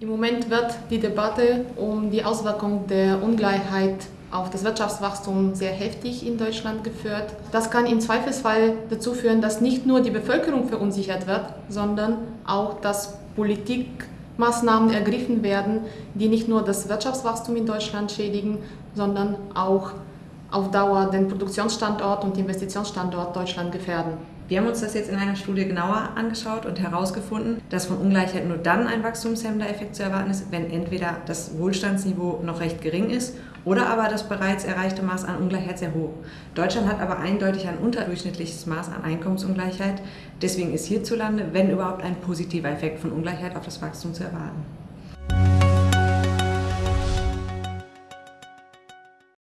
Im Moment wird die Debatte um die Auswirkung der Ungleichheit auf das Wirtschaftswachstum sehr heftig in Deutschland geführt. Das kann im Zweifelsfall dazu führen, dass nicht nur die Bevölkerung verunsichert wird, sondern auch, dass Politikmaßnahmen ergriffen werden, die nicht nur das Wirtschaftswachstum in Deutschland schädigen, sondern auch auf Dauer den Produktionsstandort und Investitionsstandort Deutschland gefährden. Wir haben uns das jetzt in einer Studie genauer angeschaut und herausgefunden, dass von Ungleichheit nur dann ein wachstumshemmender Effekt zu erwarten ist, wenn entweder das Wohlstandsniveau noch recht gering ist oder aber das bereits erreichte Maß an Ungleichheit sehr hoch. Deutschland hat aber eindeutig ein unterdurchschnittliches Maß an Einkommensungleichheit. Deswegen ist hierzulande, wenn überhaupt, ein positiver Effekt von Ungleichheit auf das Wachstum zu erwarten.